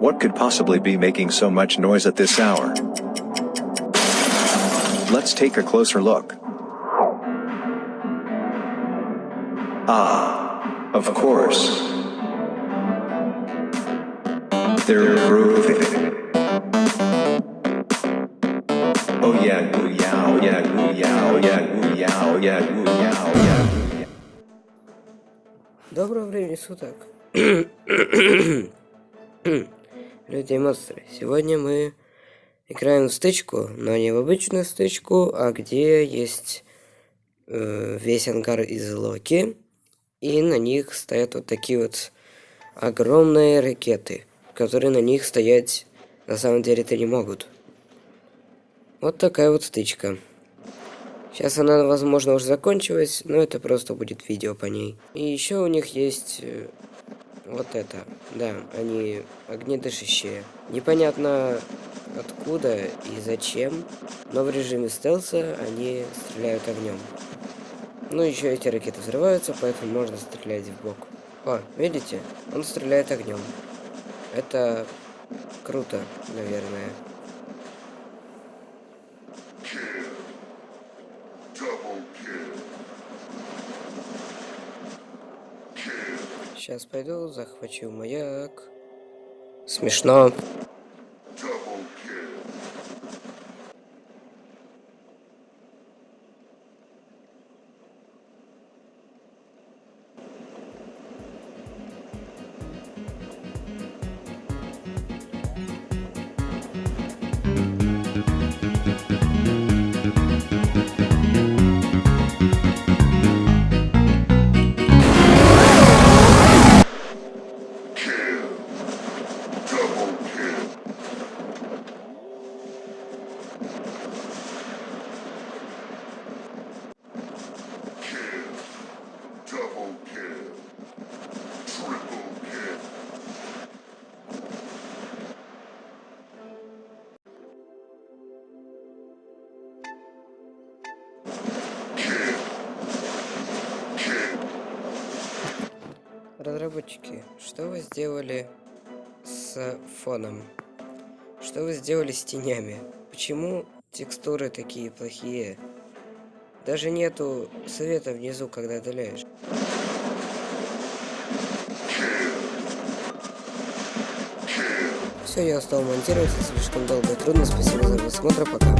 What could possibly be making so much noise at this hour? Let's take a closer look. Ah, of course. They're grooving. Oh yeah, goo yow, yeah, goo yow, yeah, goo yow, yeah, goo yow, yeah, goo yow. Доброго времени суток. Люди и монстры. Сегодня мы играем в стычку, но не в обычную стычку, а где есть э, весь ангар из Локи, и на них стоят вот такие вот огромные ракеты, которые на них стоять на самом деле-то не могут. Вот такая вот стычка. Сейчас она, возможно, уже закончилась, но это просто будет видео по ней. И еще у них есть э, вот это. Да, они огнедышащие. Непонятно откуда и зачем, но в режиме стелса они стреляют огнем. Ну, еще эти ракеты взрываются, поэтому можно стрелять в бок. О, видите? Он стреляет огнем. Это круто, наверное. Сейчас пойду, захвачу маяк. Смешно. Разработчики, что вы сделали с фоном? Что вы сделали с тенями? Почему текстуры такие плохие? Даже нету света внизу, когда отдаляешь. Все, я устал монтировать, слишком долго и трудно. Спасибо за просмотр, пока.